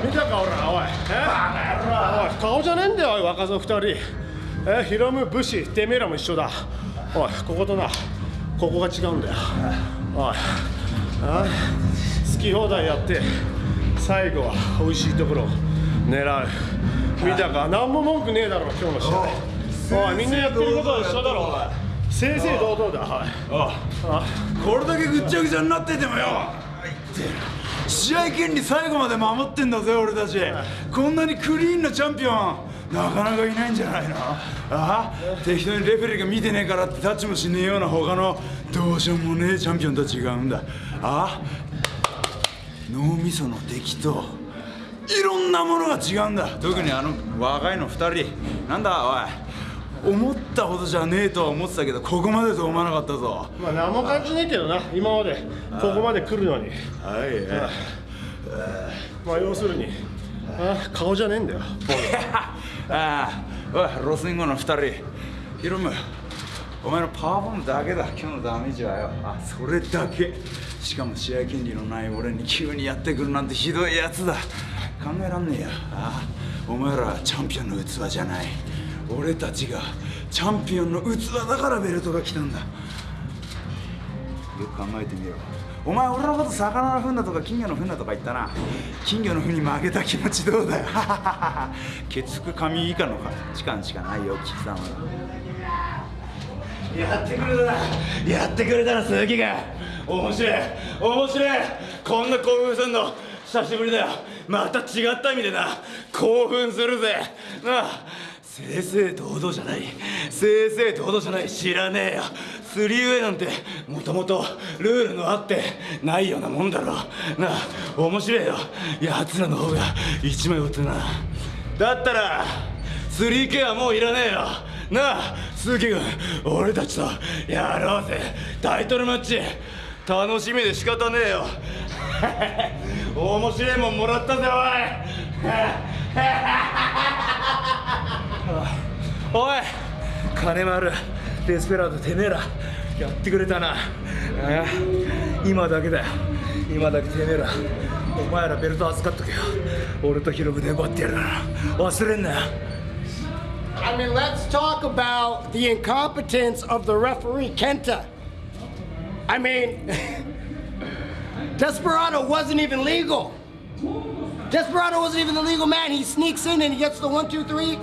見たか俺らおい。え？おい顔じゃねえんだよおい若造二人。えヒロム武士てめえらも一緒だ。おいこことな。ここが違うんだよ。おい。あ好き放題やって最後は美味しいところを狙う。見たか？何も文句ねえだろ今日の試合。おいみんなやってることは一緒だろ正々堂々だはい。あこれだけぐっちゃぐちゃになっててもよ試合権利最後まで守ってんだぜ俺たち。こんなにクリーンなチャンピオンなかなかいないんじゃないの？あ？あ適当にレフェリーが見てねえからってタッチもしねえような他のどうしようもねえチャンピオンと違うんだ。あ？あ脳みその出来といろんなものが違うんだ。特にあの若いの2人。なんだおい。思ったほどじゃねえとは思ってたけどここまでと思わなかったぞ。まあ何も感じねえけどな今まで。ここまで来るのに。はいまあ要するにあ顔じゃねえんだよ。ああ。おいロスインゴの2人。ヒロムお前のパワーボムだけだ。今日のダメージはよ。あそれだけ。しかも試合権利のない俺に急にやってくるなんてひどいやつだ。考えらんねえよ。ああ。お前らはチャンピオンの器じゃない俺たちがチャンピオンの器だからベルトが来たんだ。よく考えてみろ。お前俺のこと魚の糞だとか金魚の糞だとか言ったな。金魚の糞に負けた気持ちどうだよ。血腹神以下の価値観しかないよ貴様やってくれたな。やってくれたな鈴木が面白い。面白い。こんな興奮するの。久しぶりだよ。また違った意味でな。興奮するぜ。なあ正々堂々じゃない。正々堂々じゃない。知らねえよ。スリーウェイなんてもともとルールのあってないようなもんだろ。なあ面白いよ。奴らの方が一枚打ってな。だったら 3K はもういらねえよ。なあ鈴木君俺たちとやろうぜ。タイトルマッチ。楽しみで仕方ねえよ。面白いもんもらったぜおい。おい金丸デスペラードてめえらやってくれたなああ今だけだよ今だけてめえらお前らベルト預かっとけよ俺とヒロムで奪ってやるから忘れんなよ I mean, let's talk about the incompetence of the referee, Kenta. I mean, Desperado wasn't even legal. Desperado wasn't even the legal man. He sneaks in and he gets the one, two, three.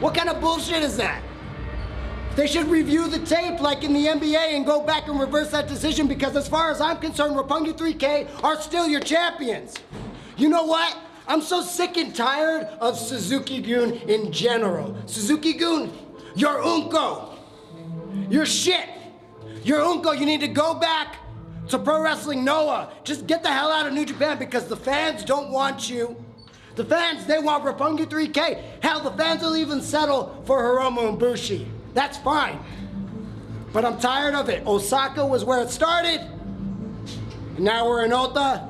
what kind of bullshit is that? They should review the tape like in the NBA and go back and reverse that decision because, as far as I'm concerned, Rapungi 3K are still your champions. You know what? I'm so sick and tired of Suzuki Goon in general. Suzuki Goon, you're Unko. You're shit. You're Unko. You need to go back to Pro Wrestling Noah. Just get the hell out of New Japan because the fans don't want you. The fans, they want Rapungi 3K. Hell, the fans will even settle for Hiromu and Bushi. That's fine. But I'm tired of it. Osaka was where it started. And now we're in Ota.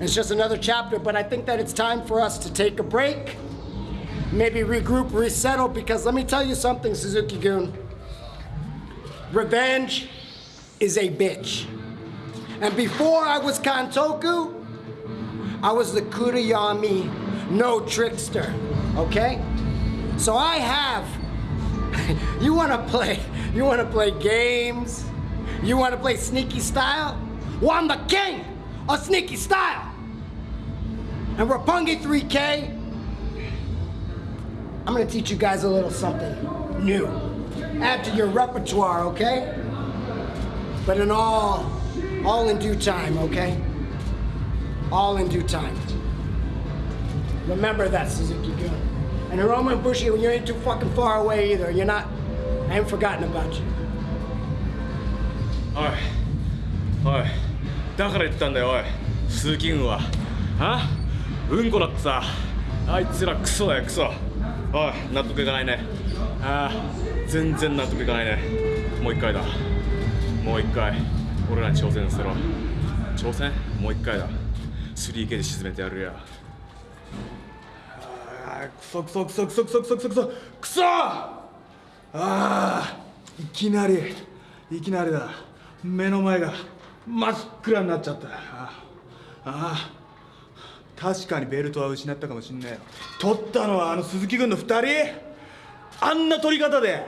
It's just another chapter, but I think that it's time for us to take a break, maybe regroup, resettle, because let me tell you something, Suzuki Goon. Revenge is a bitch. And before I was Kantoku, I was the Kuriyami no trickster, okay? So I have, you wanna play, you wanna play games? You wanna play sneaky style? Well, I'm the king of sneaky style. And Rapungi 3K, I'm gonna teach you guys a little something new. Add to your repertoire, okay? But in all, all in due time, okay? All in due time. Remember that, Suzuki Gun. And Hiroma and Bushi, when you ain't too fucking far away either, you're not, I ain't forgotten about you. おいおいだから言ったんだよおい鈴木軍はあうんこだってさあいつらクソだよクソおい納得いかないねああ全然納得いかないねもう一回だもう一回俺らに挑戦せろ挑戦もう一回だ 3K で沈めてやるよあクソクソクソクソクソクソクソクソクソ。ああいきなりいきなりだ。目の前が真っ暗になっちゃった。ああ確かにベルトは失ったかもしんないよ。取ったのはあの鈴木軍の2人？あんな取り方で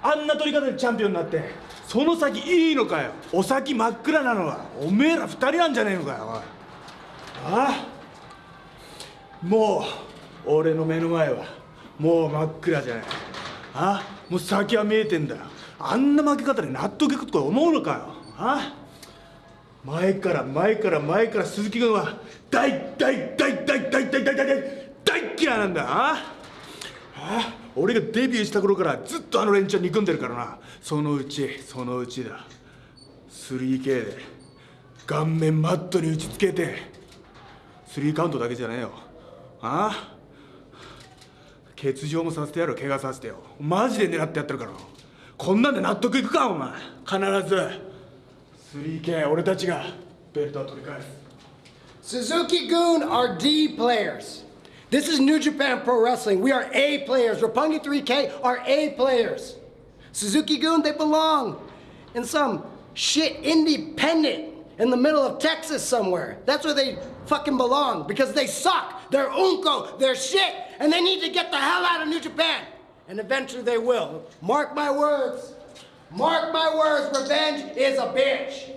あんな取り方でチャンピオンになってその先いいのかよ。お先真っ暗なのはおめえら2人なんじゃねえのかよおい。ああ。もう俺の目の前はもう真っ暗じゃない。あもう先は見えてんだよ。あんな負け方で納得いくと思うのかよ。あ前から前から前から鈴木軍は大大大大大大大大大大嫌いなんだああ。俺がデビューした頃からずっとあの連中憎んでるからな。そのうちそのうちだ。3K で顔面マットに打ちつけて3カウントだけじゃねえよああ欠場もさせてやる怪我させてよマジで狙ってやってるからこんなんで納得いくかお前必ず 3K 俺たちがベルトを取り返す Suzuki Goon are D players. This is New Japan Pro Wrestling. We are A players. Roppongi 3K are A players. Suzuki Goon, they belong in some shit independent in the middle of Texas somewhere. That's where they fucking belong because they suck. They're unko. They're shit. And they need to get the hell out of New Japan. And eventually they will. Mark my words. Mark my words. Revenge is a bitch.